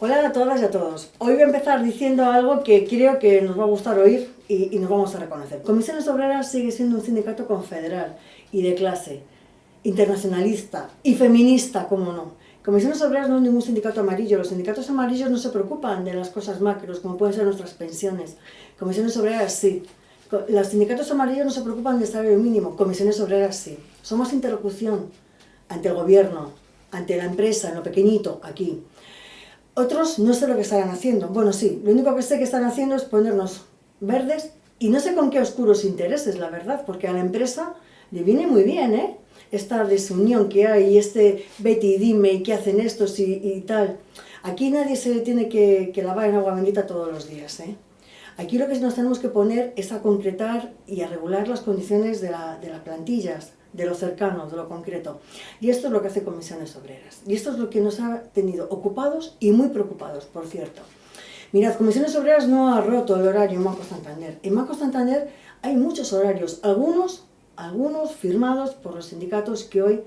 Hola a todas y a todos. Hoy voy a empezar diciendo algo que creo que nos va a gustar oír y, y, nos vamos a reconocer. Comisiones Obreras sigue siendo un sindicato confederal y de clase, internacionalista y feminista, como no. Comisiones Obreras no es ningún sindicato amarillo. Los sindicatos amarillos no se preocupan de las cosas macros, como pueden ser nuestras pensiones. Comisiones Obreras sí. Los sindicatos amarillos no se preocupan del salario mínimo. Comisiones Obreras sí. Somos interlocución ante el gobierno, ante la empresa, en lo pequeñito, aquí. Otros no sé lo que estarán haciendo. Bueno, sí, lo único que sé que están haciendo es ponernos verdes y no sé con qué oscuros intereses, la verdad, porque a la empresa le viene muy bien, ¿eh? Esta desunión que hay, este Betty y dime y qué hacen estos y, tal. Aquí nadie se tiene que, que, lavar en agua bendita todos los días, ¿eh? Aquí lo que nos tenemos que poner es a concretar y a regular las condiciones de las plantillas, de lo cercano, de lo concreto. Y esto es lo que hace Comisiones Obreras. Y esto es lo que nos ha tenido ocupados y muy preocupados, por cierto. Mirad, Comisiones Obreras no ha roto el horario en Banco Santander. En Banco Santander hay muchos horarios, algunos, algunos firmados por los sindicatos que hoy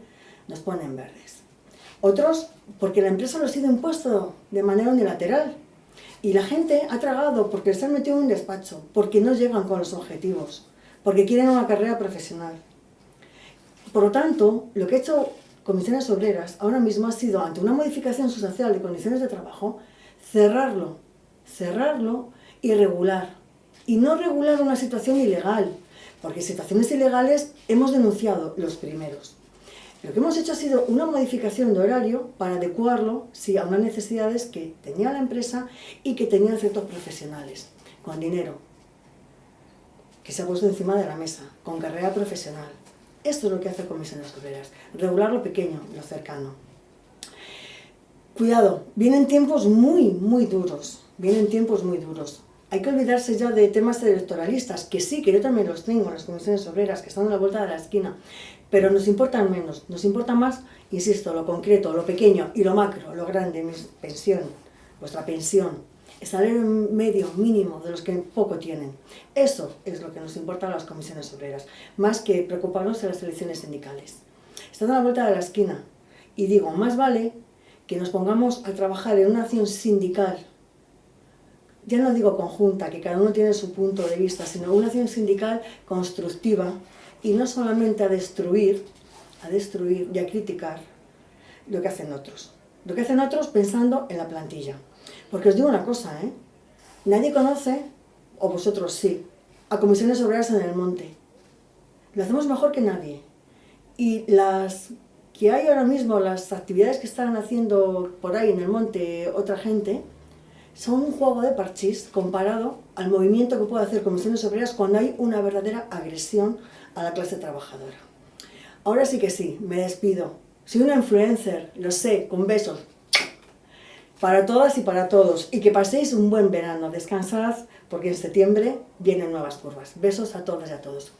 nos ponen verdes. Otros porque la empresa los ha sido impuesto de manera unilateral. Y la gente ha tragado porque se han metido en un despacho, porque no llegan con los objetivos, porque quieren una carrera profesional. Por lo tanto, lo que ha hecho Comisiones Obreras ahora mismo ha sido, ante una modificación sustancial de condiciones de trabajo, cerrarlo, cerrarlo y regular. Y no regular una situación ilegal, porque situaciones ilegales hemos denunciado los primeros. Lo que hemos hecho ha sido una modificación de horario para adecuarlo a unas necesidades que tenía la empresa y que tenían ciertos profesionales, con dinero, que se ha puesto encima de la mesa, con carrera profesional. Esto es lo que hace Comisiones Obreras, regular lo pequeño, lo cercano. Cuidado, vienen tiempos muy, muy duros, vienen tiempos muy duros. Hay que olvidarse ya de temas electoralistas, que sí, que yo también los tengo, las comisiones obreras, que están a la vuelta de la esquina, pero nos importan menos, nos importa más, insisto, lo concreto, lo pequeño y lo macro, lo grande, mi pensión, vuestra pensión, salario medio mínimo de los que poco tienen. Eso es lo que nos importa a las comisiones obreras, más que preocuparnos de las elecciones sindicales. Están a la vuelta de la esquina y digo, más vale que nos pongamos a trabajar en una acción sindical, ya no digo conjunta, que cada uno tiene su punto de vista, sino una acción sindical constructiva y no solamente a destruir, a destruir y a criticar lo que hacen otros. Lo que hacen otros pensando en la plantilla. Porque os digo una cosa, ¿eh? Nadie conoce, o vosotros sí, a comisiones obreras en el monte. Lo hacemos mejor que nadie. Y las que hay ahora mismo, las actividades que están haciendo por ahí en el monte otra gente, son un juego de parchís comparado al movimiento que puede hacer comisiones obreras cuando hay una verdadera agresión a la clase trabajadora. Ahora sí que sí, me despido. Soy una influencer, lo sé, con besos, para todas y para todos y que paséis un buen verano, descansad porque en septiembre vienen nuevas curvas. Besos a todas y a todos.